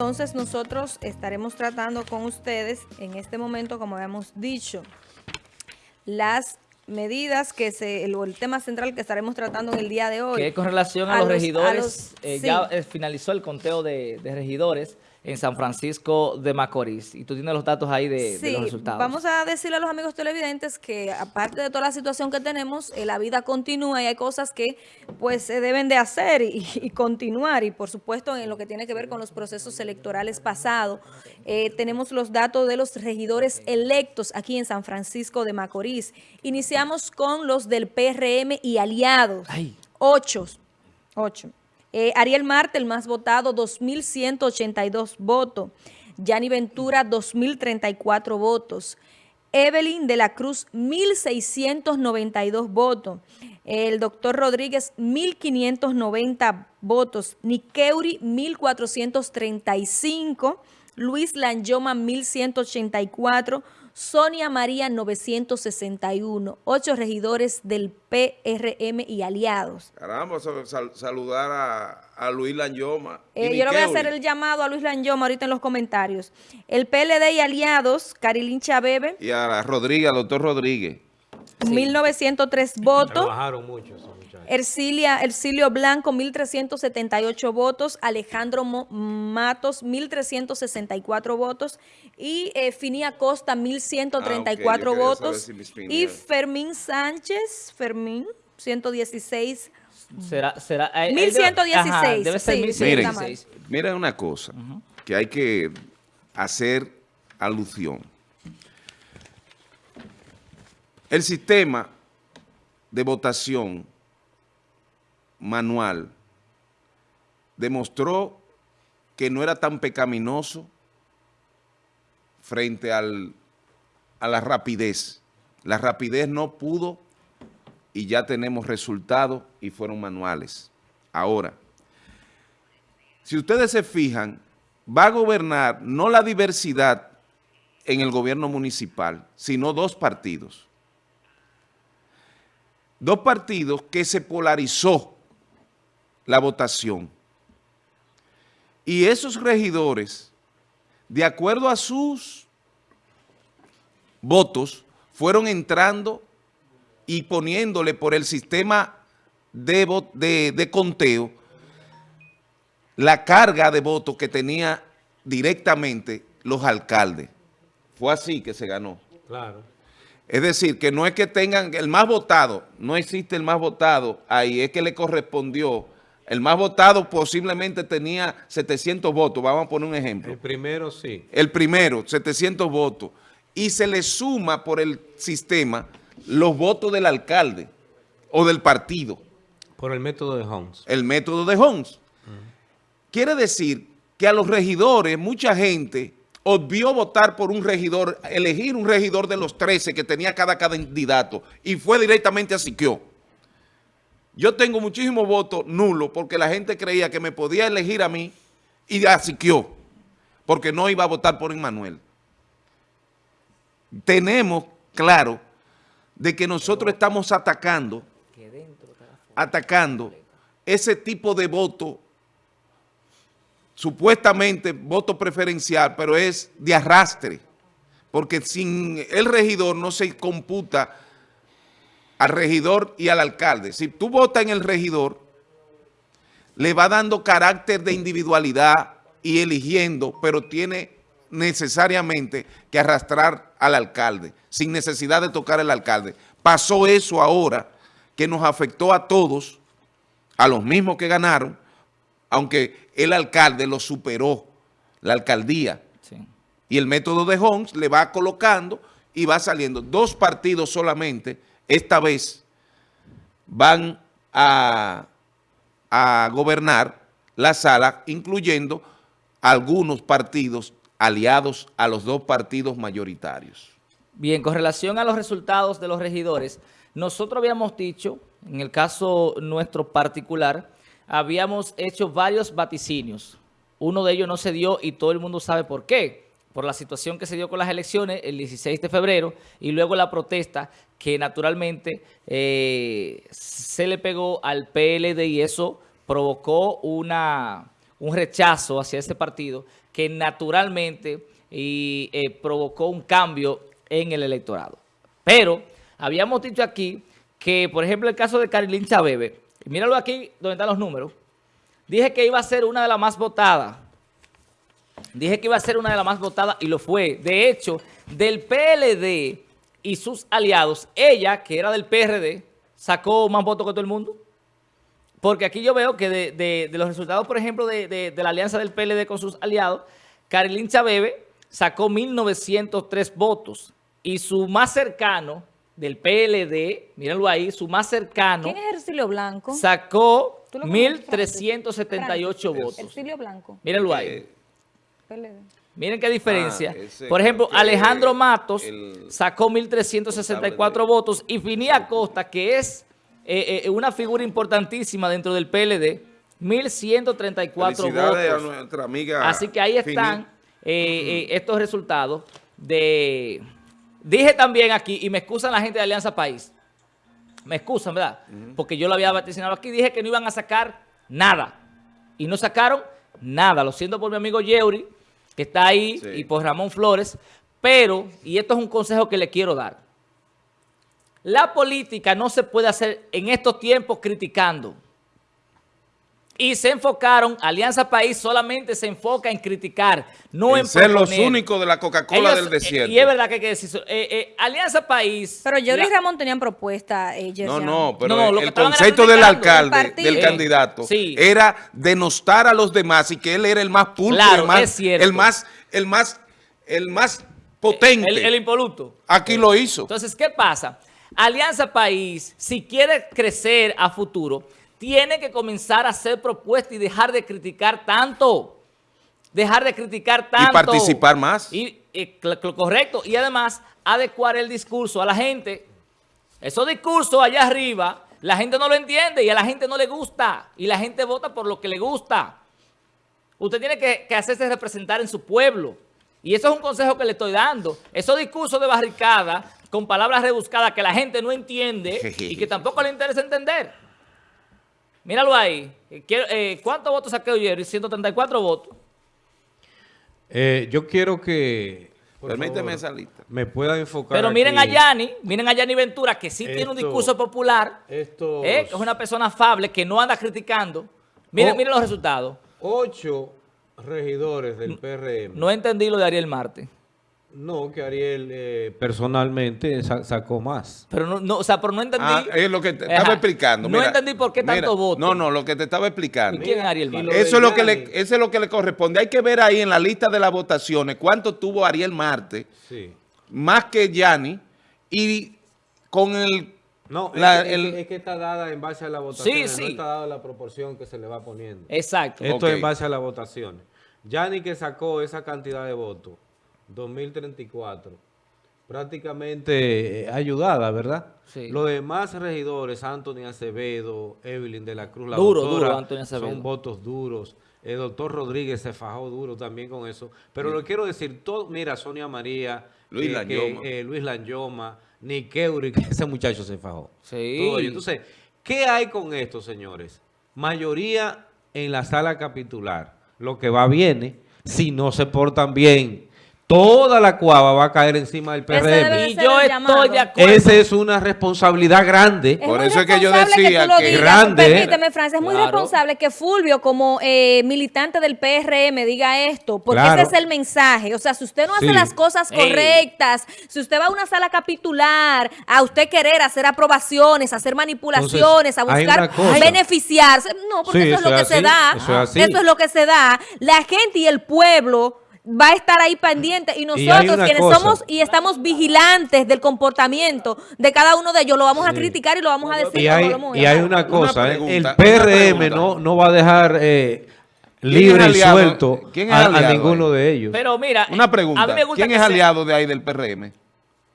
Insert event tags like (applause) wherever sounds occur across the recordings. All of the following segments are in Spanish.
Entonces nosotros estaremos tratando con ustedes en este momento, como habíamos dicho, las medidas que se, el, el tema central que estaremos tratando en el día de hoy. Que con relación a, los, regidores, eh, ya eh, finalizó el conteo de, de regidores en San Francisco de Macorís. Y tú tienes los datos ahí de, los resultados. vamos a decirle a los amigos televidentes que aparte de toda la situación que tenemos, eh, la vida continúa y hay cosas que pues se deben de hacer (laughs) y, continuar. Y por supuesto en lo que tiene que ver con los procesos electorales pasados, eh, tenemos los datos de los regidores electos aquí en San Francisco de Macorís. Iniciamos con los del PRM y aliados. Ocho. Ocho. Eh, Ariel Marte, el más votado, 2.182 votos. Yanni Ventura, 2.034 votos. Evelyn de la Cruz, 1.692 votos. El doctor Rodríguez, 1.590 votos. Niqueuri, 1.435. Luis Lanyoma, 1.184 Sonia María 961, ocho regidores del PRM y aliados. Caramba, saludar a, Luis Lanyoma. Eh, yo le voy a hacer el llamado a Luis Lanyoma ahorita en los comentarios. El PLD y aliados, Carilín Chabebe. Y a Rodríguez, doctor Rodríguez. 1903 votos. Trabajaron mucho Ercilia, Ercilio Blanco, 1.378 votos. Alejandro Matos, 1.364 votos. Y eh, Finia Costa, 1.134 ah, votos. y Fermín Sánchez, Fermín, 116 Será, será, 1116. debe ser 1116. Miren, una cosa que hay que hacer alusión. El sistema de votación manual demostró que no era tan pecaminoso frente al, a la rapidez. La rapidez no pudo y ya tenemos resultados y fueron manuales. Ahora, si ustedes se fijan, va a gobernar no la diversidad en el gobierno municipal, sino dos partidos. Dos partidos que se polarizó la votación. Y esos regidores, de acuerdo a sus votos, fueron entrando y poniéndole por el sistema de, de, conteo la carga de votos que tenía directamente los alcaldes. Fue así que se ganó. Claro. Es decir, que no es que tengan el más votado, no existe el más votado ahí, es que le correspondió el más votado posiblemente tenía 700 votos, vamos a poner un ejemplo. El primero sí. El primero, 700 votos. Y se le suma por el sistema los votos del alcalde o del partido. Por el método de Holmes. El método de Holmes. Quiere decir que a los regidores, mucha gente obvió votar por un regidor, elegir un regidor de los 13 que tenía cada candidato y fue directamente a Siquio. Yo tengo muchísimos votos nulos porque la gente creía que me podía elegir a mí y asiquió porque no iba a votar por Emmanuel. Tenemos claro de que nosotros estamos atacando, atacando ese tipo de voto, supuestamente voto preferencial, pero es de arrastre, porque sin el regidor no se computa al regidor y al alcalde. Si tú votas en el regidor, le va dando carácter de individualidad y eligiendo, pero tiene necesariamente que arrastrar al alcalde, sin necesidad de tocar al alcalde. Pasó eso ahora, que nos afectó a todos, a los mismos que ganaron, aunque el alcalde lo superó, la alcaldía. Y el método de Holmes le va colocando y va saliendo dos partidos solamente esta vez van a, gobernar la sala, incluyendo algunos partidos aliados a los dos partidos mayoritarios. Bien, con relación a los resultados de los regidores, nosotros habíamos dicho, en el caso nuestro particular, habíamos hecho varios vaticinios. Uno de ellos no se dio y todo el mundo sabe por qué por la situación que se dio con las elecciones el 16 de febrero y luego la protesta que naturalmente eh, se le pegó al PLD y eso provocó una, un rechazo hacia ese partido que naturalmente y, eh, provocó un cambio en el electorado. Pero habíamos dicho aquí que, por ejemplo, el caso de Carilín Chabebe, míralo aquí donde están los números, dije que iba a ser una de las más votadas. Dije que iba a ser una de las más votadas y lo fue. De hecho, del PLD y sus aliados, ella, que era del PRD, sacó más votos que todo el mundo. Porque aquí yo veo que de, de- de los resultados, por ejemplo, de, de- de la alianza del PLD con sus aliados, Carilín Chabebe sacó 1.903 votos. Y su más cercano del PLD, mírenlo ahí, su más cercano ¿Quién es Ercilio Blanco? sacó ¿Tú lo conoces, 1.378 votos. Ercilio Blanco, Mírenlo ahí. PLD. Miren qué diferencia. Ah, ese Por ejemplo, Alejandro Matos el- sacó 1.364 votos y Finí Acosta, que es eh, eh, una figura importantísima dentro del PLD, 1.134 Felicidades a votos. nuestra amiga Así que ahí están eh, eh, estos resultados de... Dije también aquí, y me excusan la gente de Alianza País, me excusan, ¿verdad? Porque yo lo había vaticinado aquí, dije que no iban a sacar nada. Y no sacaron nada. Lo siento por mi amigo Yeuri, que está ahí, Sí. y por Ramón Flores. Pero, y esto es un consejo que le quiero dar. La política no se puede hacer en estos tiempos criticando. Y se enfocaron, Alianza País solamente se enfoca en criticar, no en, en ser los únicos de la Coca-Cola del eh, desierto. Y es verdad que hay que decir eso. Eh, eh, Alianza País... Pero Jerry la- y Ramón tenían propuesta, eh, No, no, pero No, el concepto del alcalde, del candidato, Sí. era denostar a los demás y que él era el más pulpo, Claro, el, más, es cierto. el más, el más, el más potente. El, el impoluto. Aquí lo hizo. Entonces, ¿qué pasa? Alianza País, si quiere crecer a futuro, tiene que comenzar a hacer propuestas y dejar de criticar tanto. Dejar de criticar tanto. participar más. Y, y cl- correcto. Y además, adecuar el discurso a la gente. Esos discursos allá arriba, la gente no lo entiende y a la gente no le gusta. Y la gente vota por lo que le gusta. Usted tiene que, que hacerse representar en su pueblo. Y eso es un consejo que le estoy dando. Esos discursos de barricada, con palabras rebuscadas que la gente no entiende (laughs) y que tampoco le interesa entender. Míralo ahí. Eh, quiero- eh, ¿Cuántos votos sacó Jerry? 134 votos. Eh, yo quiero que... por Permíteme favor, esa lista. Me pueda enfocar Pero miren a. Yanni, miren a Yanni Ventura, que sí tiene un discurso popular, Estos eh, que es una persona afable, que no anda criticando. Miren, Oh. miren los resultados. ocho regidores del PRM. No entendí lo de Ariel Marte. No, que Ariel eh, personalmente sa- sacó más. Pero no, no, o sea, pero no entendí. Ah, es lo que te Ajá. estaba explicando. No Mira, entendí por qué mira, tanto voto. No, no, lo que te estaba explicando. ¿Y quién es Ariel Eso es, lo que le, eso es lo que le corresponde. Hay que ver ahí en la lista de las votaciones cuánto tuvo Ariel Marte, Sí. más que Yanni, y con el... No, es, La- que, es el- que- es que está dada en base a la votación. sí. No está dada la proporción que se le va poniendo. Exacto. Esto es en base a las votaciones. Yanni que sacó esa cantidad de votos, 2034, prácticamente eh, ayudada, ¿verdad? Sí. Los demás regidores, Anthony Acevedo, Evelyn de la Cruz, la Duro, doctora, duro, Anthony Acevedo. son votos duros. El doctor Rodríguez se fajó duro también con eso. Pero lo quiero decir, todo, mira, Sonia María, Luis que- Lanyoma. que, eh, Luis Lanyoma, Niqueuri, que ese muchacho se fajó. Sí. Todo. Entonces, ¿qué hay con esto, señores? Mayoría en la sala capitular. Lo que va viene, si no se portan bien, toda la cuava va a caer encima del PRM. Y yo estoy llamado. de acuerdo. Esa es una responsabilidad grande. Por eso es que yo responsable decía tú lo que- digas. Grande, Permíteme, Francia, es muy responsable que Fulvio, como eh, militante del PRM, diga esto, porque Claro. ese es el mensaje. O sea, si usted no hace Sí. las cosas Ey. correctas, si usted va a una sala capitular, a usted querer hacer aprobaciones, hacer manipulaciones, Entonces, a buscar beneficiarse, no, porque Sí, eso es lo que se da. eso es así. Eso es lo que se da. La gente y el pueblo va a estar ahí pendiente y nosotros quienes cosa. somos y estamos vigilantes del comportamiento de cada uno de ellos lo vamos a criticar y lo vamos a decir Y como hay, lo hemos y hay una cosa, ¿eh? pregunta, el PRM pregunta. no, no va a dejar eh, libre y suelto ¿Quién es a, a ninguno ahí? de ellos. Pero mira, Una pregunta. a mí me gusta ¿Quién es aliado de ahí del PRM?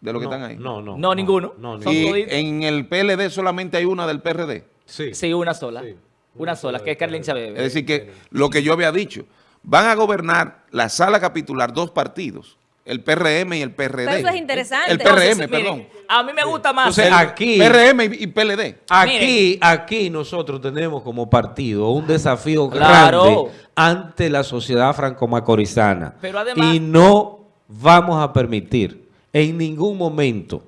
De los que no, están ahí. No, no. No, ninguno. No, Y en el PLD solamente hay una del PRD. Sí. Sí, una sola. Sí, Una sola, que es Carlin Chabebe. Es decir, que lo que yo había dicho, van a gobernar la sala capitular dos partidos, el PRM y el PRD. Pero eso es interesante. El Entonces, PRM, miren, perdón. A mí me gusta más. Entonces, aquí- PRM y y PLD. Aquí, aquí nosotros tenemos como partido un desafío Claro. grande ante la sociedad franco-macorizana. Pero además- y no vamos a permitir en ningún momento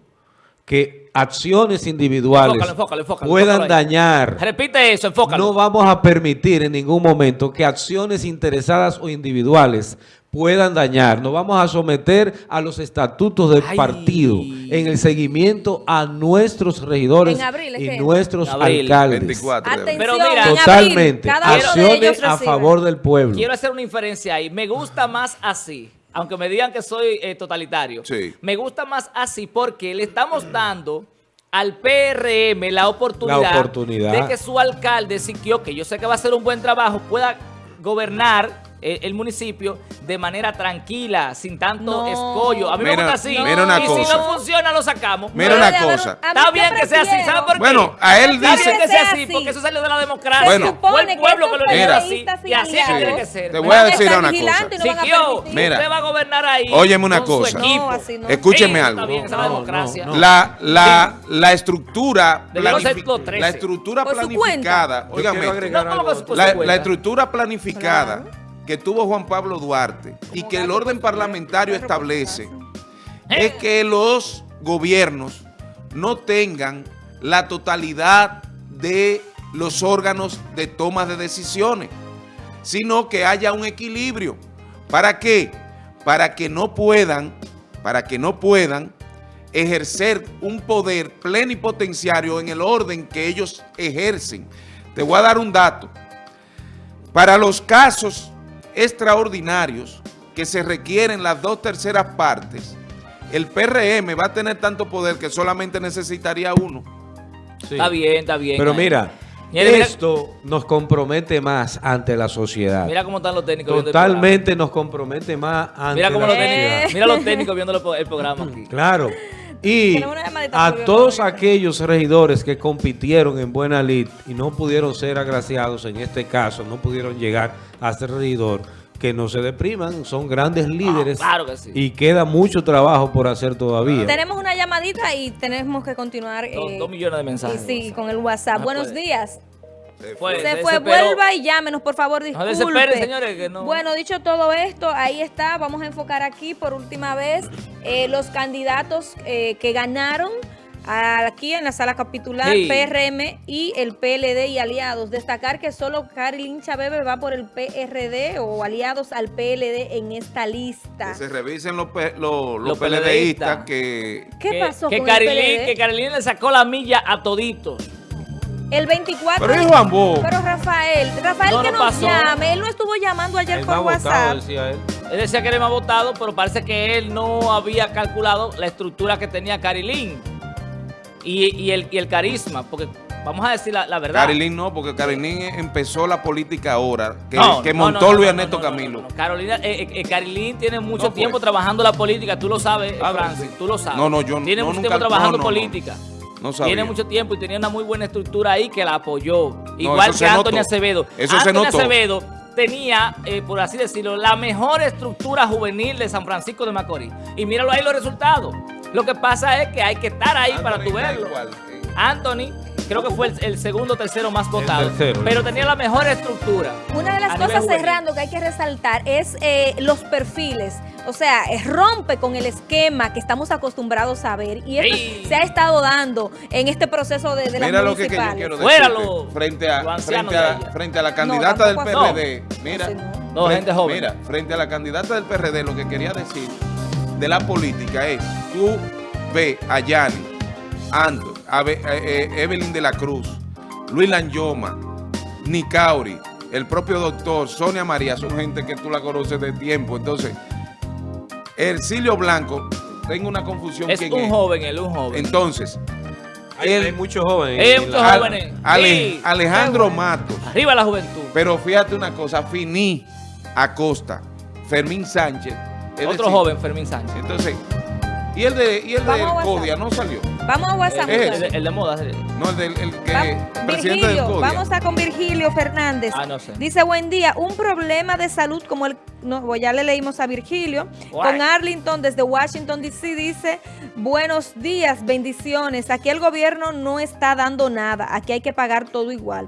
que acciones individuales Enfócalo, enfócalo, enfócalo, puedan dañar. Repite eso, enfócalo. No vamos a permitir en ningún momento que acciones interesadas o individuales puedan dañar. Nos vamos a someter a los estatutos del Ay. partido en el seguimiento a nuestros regidores En abril, ¿es y nuestros abril. alcaldes. 24 de abril. Atención, Pero mira, en abril, Totalmente. Acciones a favor del pueblo. Quiero hacer una inferencia ahí. Me gusta más así, aunque me digan que soy eh, totalitario. Sí. Me gusta más así porque le estamos dando al PRM la oportunidad, La oportunidad. de que su alcalde, Siquio, que yo sé que va a hacer un buen trabajo, pueda gobernar el municipio de manera tranquila, sin tanto No. escollo. A mí me gusta así. mira una y cosa. si no funciona, lo sacamos. Mira una cosa. Está bien que sea así, prefiero- ¿sabe por qué? Bueno, a él Está dice... bien que sea así, porque eso salió de la democracia. Bueno. Fue el que pueblo que lo eligió así. Y así aliados tiene que ser. Te voy a decir una cosa. y no van a Siquio, permitir. Mira. usted va a gobernar ahí. Óyeme una cosa. Escúcheme algo. Está bien, esa es la. La, la, estructura Debió ser planifi- los 13. la estructura planificada, Yo óigame, quiero agregar No, ¿cómo algo. que cuenta? la estructura planificada que tuvo Juan Pablo Duarte y que el orden parlamentario establece es que los gobiernos no tengan la totalidad de los órganos de toma de decisiones, sino que haya un equilibrio. ¿Para qué? Para que no puedan, para que no puedan ejercer un poder plenipotenciario en el orden que ellos ejercen. Te voy a dar un dato. Para los casos extraordinarios que se requieren las dos terceras partes, el PRM va a tener tanto poder que solamente necesitaría uno. Sí. Está bien, está bien. Pero ahí. mira, Mira, mira. esto nos compromete más ante la sociedad. Mira cómo están los técnicos viendo el programa. Totalmente nos compromete más ante Mira cómo la los técnicos, sociedad. mira los técnicos viendo el, el programa aquí. Claro. Y a todos aquellos regidores que compitieron en Buena Lid y no pudieron ser agraciados en este caso, no pudieron llegar a ser regidor, que no se depriman, son grandes líderes Ah, claro que sí. y queda mucho trabajo por hacer todavía. Tenemos una llamadita y tenemos que continuar. Dos, eh, dos millones de y mensajes. sí, con el WhatsApp. No Buenos puede. días. Fue, Se fue, desesperó. vuelva y llámenos, por favor, No disculpe. desesperen, señores, que no. Bueno, dicho todo esto, ahí está. Vamos a enfocar aquí por última vez eh, los candidatos eh, que ganaron aquí en la sala capitular, Sí. PRM y el PLD y aliados. Destacar que solo Carilín Chabebe va por el PRD o aliados al PLD en esta lista. Que se revisen los, los, los Los PLDistas que... ¿Qué que, pasó que con Carilín, el PLD? Que Carilín le sacó la milla a toditos. El 24. Pero es Juan Bo. Pero Rafael, Rafael No, que no nos pasó. llame. Él no estuvo llamando ayer El por más votado, WhatsApp. decía él. Él decía que era el más votado, pero parece que él no había calculado la estructura que tenía Carilín y, y el, y el carisma, porque vamos a decir la, la verdad. Carilín no, porque Carilín empezó la política ahora, que, No, que no, montó no, no, Luis Ernesto no, no, Camilo. no, no. Carolina, eh, eh, eh, Carilín tiene mucho No, pues. tiempo trabajando la política, tú lo sabes, Ah, Francis, tú lo sabes. No, no, yo Tiene no, mucho nunca- tiempo trabajando no, no, no. política. No. Tiene mucho tiempo y tenía una muy buena estructura ahí que la apoyó. Igual eso que notó. Acevedo. Eso se Anthony notó. Acevedo tenía, eh, por así decirlo, la mejor estructura juvenil de San Francisco de Macorís. Y míralo ahí los resultados. Lo que pasa es que hay que estar ahí para Anthony está verlo. igual, eh. Anthony, creo que fue el, el segundo o tercero más votado. tercero. pero tenía la mejor estructura. Una de las cosas cerrando que hay que resaltar es eh, los perfiles. O sea, eh, rompe con el esquema que estamos acostumbrados a ver. Y esto Ey. se ha estado dando en este proceso de, de las Mira lo que, que yo municipales. quiero Fuera decirte. lo- frente a, frente, a, frente a la candidata del. PRD. Mira, no. No, frente- gente joven. Mira, frente a la candidata del PRD, lo que quería decir de la política es, tú ves a Yanni, Ando, eh, eh, Evelyn de la Cruz, Luis Lanyoma, Nicauri, el propio doctor, Sonia María, son gente que tú la conoces de tiempo. Entonces, Ercilio Blanco, tengo una confusión. Es un joven, él un joven. Entonces, Hay, Él- hay muchos jóvenes. Hay muchos jóvenes. Ale- Sí. Alejandro Matos. Arriba la juventud. Pero fíjate una cosa, Finí Acosta, Fermín Sánchez. es Otro decir, joven, Fermín Sánchez. Entonces, y el de, y el de. Codia no salió. Vamos a WhatsApp. Es El, de- el de moda. sí. No, el, del, el que Va- presidente del Virgilio, CODIA. vamos a con Virgilio Fernández. Ah, no sé. Dice, buen día, un problema de salud como el, no, pues ya le leímos a Virgilio, Guay. con Arlington desde Washington DC dice, buenos días, bendiciones, aquí el gobierno no está dando nada, aquí hay que pagar todo igual.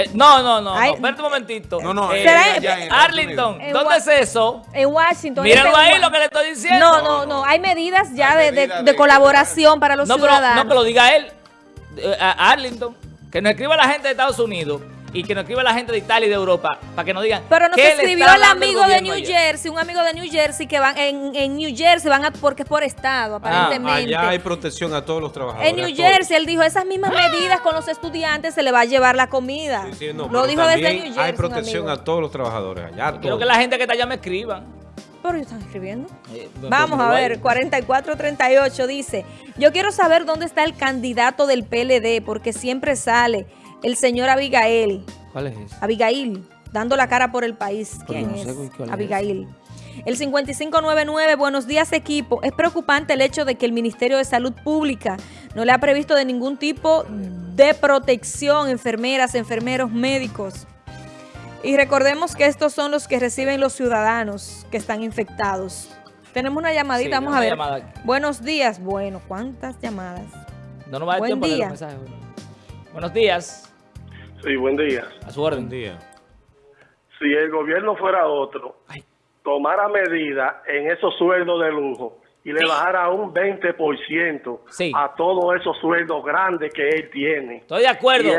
Eh, no, no, no, Ay. no. Espérate un momentito. No, no, Eh, ¿Será- allá en Estados Arlington, ¿dónde es eso? En Washington. Míralo este- ahí lo que le estoy diciendo. No, no, no, hay medidas ya Hay de, de- medidas de de- colaboración para los No, pero, ciudadanos. no, que lo diga él. Eh, a Arlington. Que nos escriba la gente de Estados Unidos y que nos escriba la gente de Italia y de Europa para que nos digan. Pero nos ¿qué le escribió el amigo de New? Jersey, un amigo de New Jersey que van en, en New Jersey, van a, porque es por estado, aparentemente. Allá hay protección a todos los trabajadores. En New. Jersey, él dijo, esas mismas medidas con los estudiantes se le va a llevar la comida. Sí, sí, no, Lo dijo desde New Jersey. Hay protección a todos los trabajadores allá. Quiero que la gente que está allá me escriban. Pero ellos están escribiendo. Eh, Vamos a ver, igual. 4438 dice, yo quiero saber dónde está el candidato del PLD, porque siempre sale el señor Abigail, ¿Cuál es ese? Abigail, dando la cara por el país. Pero ¿Quién no es? cuál es Abigail. El 5599, buenos días equipo. Es preocupante el hecho de que el Ministerio de Salud Pública no le ha previsto de ningún tipo de protección, enfermeras, enfermeros, médicos. Y recordemos que estos son los que reciben los ciudadanos que están infectados. Tenemos una llamadita, Sí, vamos una a ver. llamada. Buenos días. Bueno, ¿cuántas llamadas? No nos va a dar Buen tiempo día. los mensajes. Buenos días. Sí, buen día. A su orden. día. Si el gobierno fuera otro, tomara medidas en esos sueldos de lujo y le bajara un 20% Sí. a todos esos sueldos grandes que él tiene. Estoy de acuerdo. Y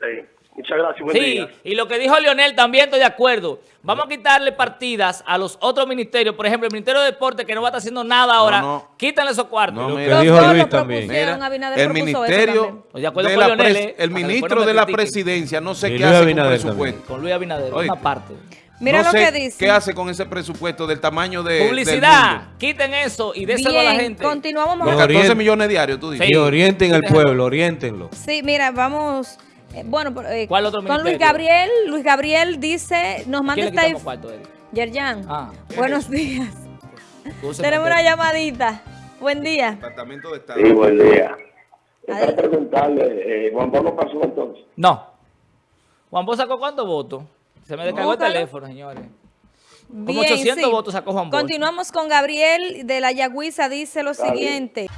sí. Muchas gracias, buen Sí, día. y lo que dijo Leonel también estoy de acuerdo. Vamos a quitarle partidas a los otros ministerios. Por ejemplo, el Ministerio de Deporte, que no va a estar haciendo nada ahora. no. Quítanle esos cuartos. No, Lo que dijo Luis también. Mira, el ministerio, también. Estoy de acuerdo de con la Leonel, eh, el ministro de la presidencia, no sé Y qué Luis hace con Abinader presupuesto. Con Luis Abinader, Oye. una parte. Mira no lo sé que dice. qué hace con ese presupuesto del tamaño de, del Publicidad. mundo. Quiten eso y déselo a la Bien, gente. continuamos. Los vamos- Orient- 14 millones diarios, tú dices. Sí. Y orienten al pueblo, orientenlo. Sí, mira, vamos. Eh, bueno, eh, ¿Cuál otro con Luis? Gabriel. Luis Gabriel dice, nos manda ¿Quién le esta? Yerjan, Ah. (laughs) buenos días. Tenemos una llamadita. Buen día. Departamento de Estado. Sí, buen día. Para preguntarle, eh, Juan Pablo pasó entonces. No. Juan Bosch sacó cuántos votos? Se me descargó el teléfono, señores. Como Bien, 800 sí. votos sacó Juan Bosch. Continuamos con Gabriel de la Yagüiza, dice lo siguiente.